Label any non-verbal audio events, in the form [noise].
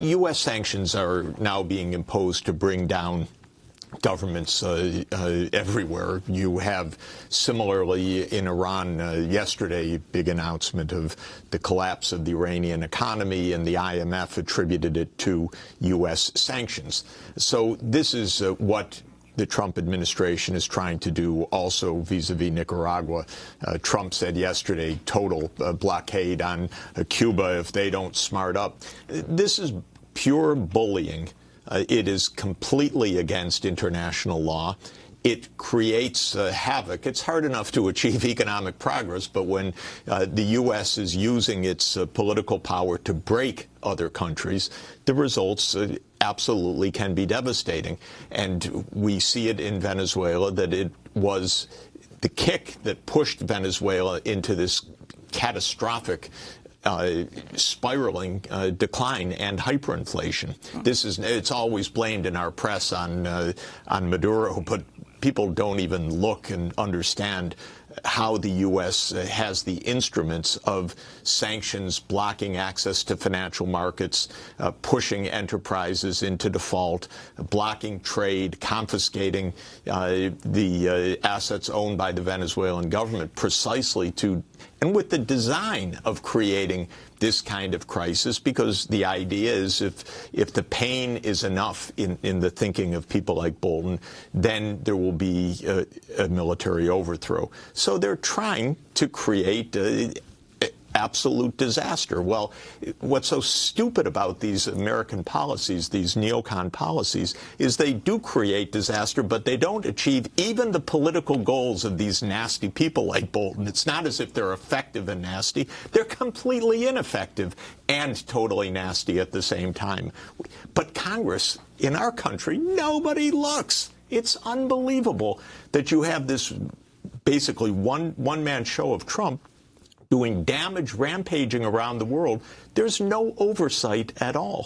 U.S. sanctions are now being imposed to bring down governments uh, uh, everywhere. You have similarly in Iran uh, yesterday, big announcement of the collapse of the Iranian economy, and the IMF attributed it to U.S. sanctions. So this is uh, what the Trump administration is trying to do also vis-a-vis -vis Nicaragua. Uh, Trump said yesterday, total uh, blockade on uh, Cuba if they don't smart up. This is pure bullying. Uh, it is completely against international law. It creates uh, havoc. It's hard enough to achieve [laughs] economic progress, but when uh, the U.S. is using its uh, political power to break other countries, the results uh, absolutely can be devastating. And we see it in Venezuela that it was the kick that pushed Venezuela into this catastrophic uh, spiraling uh, decline and hyperinflation. This is it's always blamed in our press on uh, on Maduro, but people don't even look and understand how the U.S. has the instruments of sanctions, blocking access to financial markets, uh, pushing enterprises into default, blocking trade, confiscating uh, the uh, assets owned by the Venezuelan government precisely to and with the design of creating this kind of crisis because the idea is if if the pain is enough in, in the thinking of people like Bolton, then there will be a, a military overthrow. So they're trying to create a, absolute disaster. Well, what's so stupid about these American policies, these neocon policies, is they do create disaster, but they don't achieve even the political goals of these nasty people like Bolton. It's not as if they're effective and nasty. They're completely ineffective and totally nasty at the same time. But Congress, in our country, nobody looks. It's unbelievable that you have this basically one one-man show of Trump doing damage rampaging around the world, there's no oversight at all.